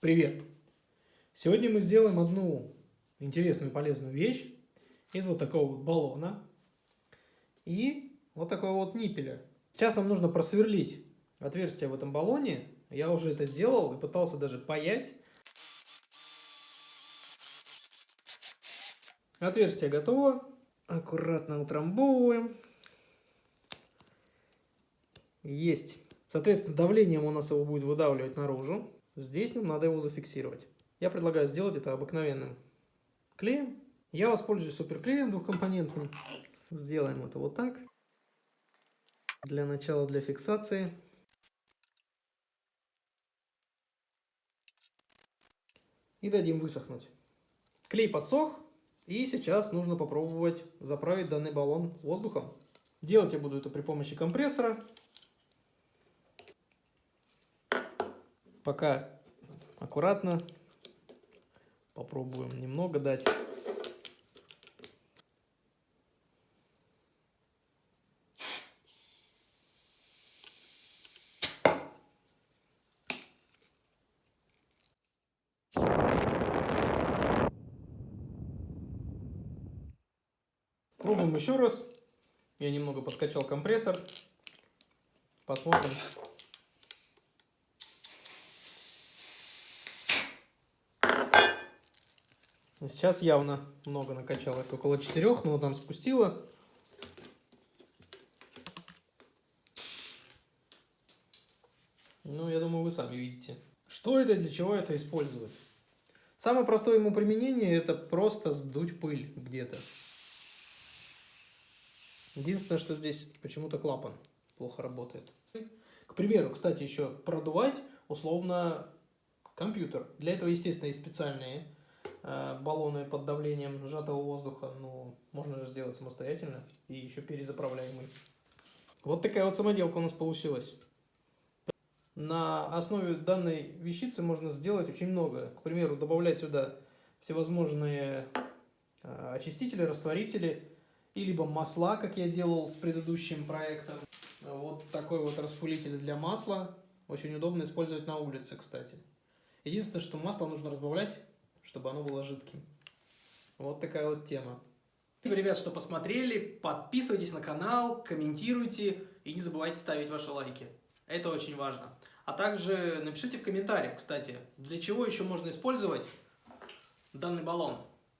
Привет! Сегодня мы сделаем одну интересную полезную вещь из вот такого вот баллона и вот такого вот ниппеля. Сейчас нам нужно просверлить отверстие в этом баллоне. Я уже это делал и пытался даже паять. Отверстие готово. Аккуратно утрамбовываем. Есть. Соответственно, давлением у нас его будет выдавливать наружу. Здесь нам надо его зафиксировать. Я предлагаю сделать это обыкновенным клеем. Я воспользуюсь суперклеем двухкомпонентным. Сделаем это вот так. Для начала, для фиксации. И дадим высохнуть. Клей подсох. И сейчас нужно попробовать заправить данный баллон воздухом. Делать я буду это при помощи компрессора. Пока аккуратно попробуем немного дать. Пробуем еще раз. Я немного подкачал компрессор. Посмотрим. Сейчас явно много накачалось, около 4, но вот там спустила. Ну, я думаю, вы сами видите. Что это, для чего это использовать? Самое простое ему применение это просто сдуть пыль где-то. Единственное, что здесь почему-то клапан плохо работает. К примеру, кстати, еще продувать условно компьютер. Для этого, естественно, есть специальные баллоны под давлением сжатого воздуха, ну, можно же сделать самостоятельно и еще перезаправляемый. Вот такая вот самоделка у нас получилась. На основе данной вещицы можно сделать очень много. К примеру, добавлять сюда всевозможные э, очистители, растворители, и либо масла, как я делал с предыдущим проектом. Вот такой вот распылитель для масла. Очень удобно использовать на улице, кстати. Единственное, что масло нужно разбавлять чтобы оно было жидким. Вот такая вот тема. Ребят, что посмотрели. Подписывайтесь на канал, комментируйте и не забывайте ставить ваши лайки. Это очень важно. А также напишите в комментариях, кстати, для чего еще можно использовать данный баллон.